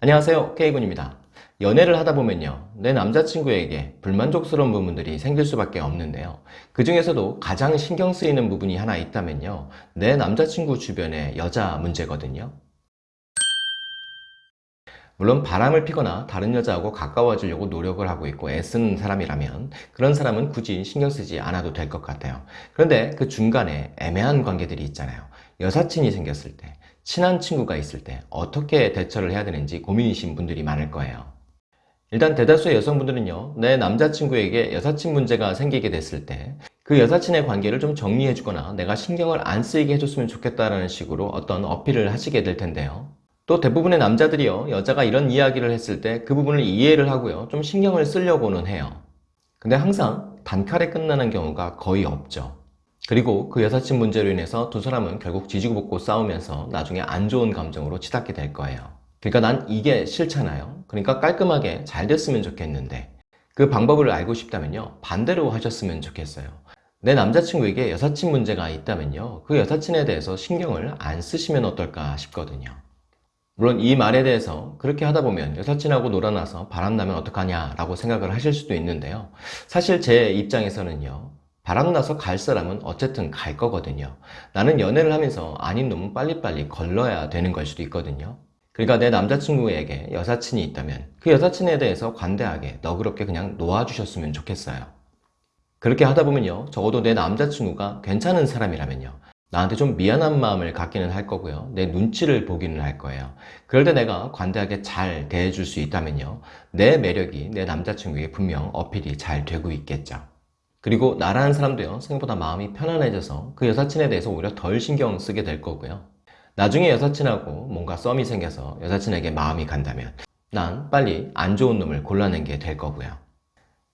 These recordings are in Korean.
안녕하세요. K군입니다. 연애를 하다 보면요 내 남자친구에게 불만족스러운 부분들이 생길 수밖에 없는데요. 그 중에서도 가장 신경 쓰이는 부분이 하나 있다면요 내 남자친구 주변의 여자 문제거든요. 물론 바람을 피거나 다른 여자하고 가까워지려고 노력을 하고 있고 애쓰는 사람이라면 그런 사람은 굳이 신경 쓰지 않아도 될 것 같아요. 그런데 그 중간에 애매한 관계들이 있잖아요. 여사친이 생겼을 때 친한 친구가 있을 때 어떻게 대처를 해야 되는지 고민이신 분들이 많을 거예요. 일단 대다수의 여성분들은요 내 남자친구에게 여사친 문제가 생기게 됐을 때 그 여사친의 관계를 좀 정리해 주거나 내가 신경을 안 쓰이게 해줬으면 좋겠다는 식으로 어떤 어필을 하시게 될 텐데요. 또 대부분의 남자들이요 여자가 이런 이야기를 했을 때 그 부분을 이해를 하고요 좀 신경을 쓰려고는 해요. 근데 항상 단칼에 끝나는 경우가 거의 없죠 그리고 그 여사친 문제로 인해서 두 사람은 결국 지지고 볶고 싸우면서 나중에 안 좋은 감정으로 치닫게 될 거예요. 그러니까 난 이게 싫잖아요. 그러니까 깔끔하게 잘 됐으면 좋겠는데 그 방법을 알고 싶다면요. 반대로 하셨으면 좋겠어요. 내 남자친구에게 여사친 문제가 있다면요. 그 여사친에 대해서 신경을 안 쓰시면 어떨까 싶거든요. 물론 이 말에 대해서 그렇게 하다 보면 여사친하고 놀아나서 바람나면 어떡하냐 라고 생각을 하실 수도 있는데요. 사실 제 입장에서는요 바람나서 갈 사람은 어쨌든 갈 거거든요. 나는 연애를 하면서 아닌 놈은 빨리빨리 걸러야 되는 걸 수도 있거든요. 그러니까 내 남자친구에게 여사친이 있다면 그 여사친에 대해서 관대하게 너그럽게 그냥 놓아주셨으면 좋겠어요. 그렇게 하다 보면요 적어도 내 남자친구가 괜찮은 사람이라면요 나한테 좀 미안한 마음을 갖기는 할 거고요. 내 눈치를 보기는 할 거예요. 그럴 때 내가 관대하게 잘 대해줄 수 있다면요 내 매력이 내 남자친구에게 분명 어필이 잘 되고 있겠죠 그리고 나라는 사람도요 생각보다 마음이 편안해져서 그 여사친에 대해서 오히려 덜 신경 쓰게 될 거고요. 나중에 여사친하고 뭔가 썸이 생겨서 여사친에게 마음이 간다면 난 빨리 안 좋은 놈을 골라낸 게 될 거고요.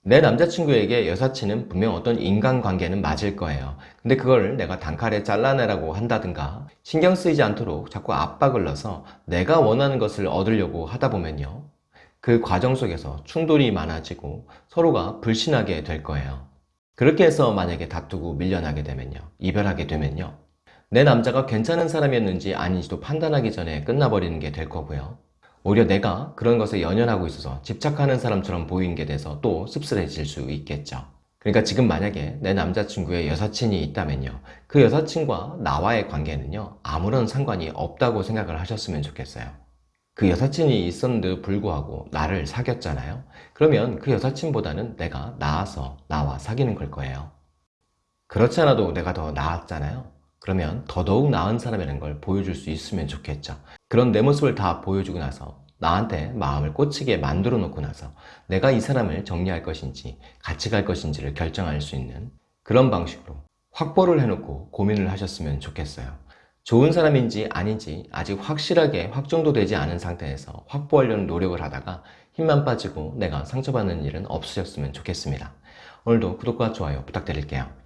내 남자친구에게 여사친은 분명 어떤 인간관계는 맞을 거예요. 근데 그걸 내가 단칼에 잘라내라고 한다든가 신경 쓰이지 않도록 자꾸 압박을 넣어서 내가 원하는 것을 얻으려고 하다 보면요 그 과정 속에서 충돌이 많아지고 서로가 불신하게 될 거예요 그렇게 해서 만약에 다투고 밀려나게 되면요. 이별하게 되면요. 내 남자가 괜찮은 사람이었는지 아닌지도 판단하기 전에 끝나버리는 게 될 거고요. 오히려 내가 그런 것에 연연하고 있어서 집착하는 사람처럼 보이는 게 돼서 또 씁쓸해질 수 있겠죠. 그러니까 지금 만약에 내 남자친구의 여사친이 있다면요. 그 여사친과 나와의 관계는요. 아무런 상관이 없다고 생각을 하셨으면 좋겠어요 그 여사친이 있었는데도 불구하고 나를 사귀었잖아요. 그러면 그 여사친보다는 내가 나아서 나와 사귀는 걸 거예요. 그렇지 않아도 내가 더 나았잖아요. 그러면 더더욱 나은 사람이라는 걸 보여줄 수 있으면 좋겠죠. 그런 내 모습을 다 보여주고 나서 나한테 마음을 꽂히게 만들어 놓고 나서 내가 이 사람을 정리할 것인지 같이 갈 것인지를 결정할 수 있는 그런 방식으로 확보를 해놓고 고민을 하셨으면 좋겠어요 좋은 사람인지 아닌지 아직 확실하게 확정도 되지 않은 상태에서 확보하려는 노력을 하다가 힘만 빠지고 내가 상처받는 일은 없으셨으면 좋겠습니다. 오늘도 구독과 좋아요 부탁드릴게요.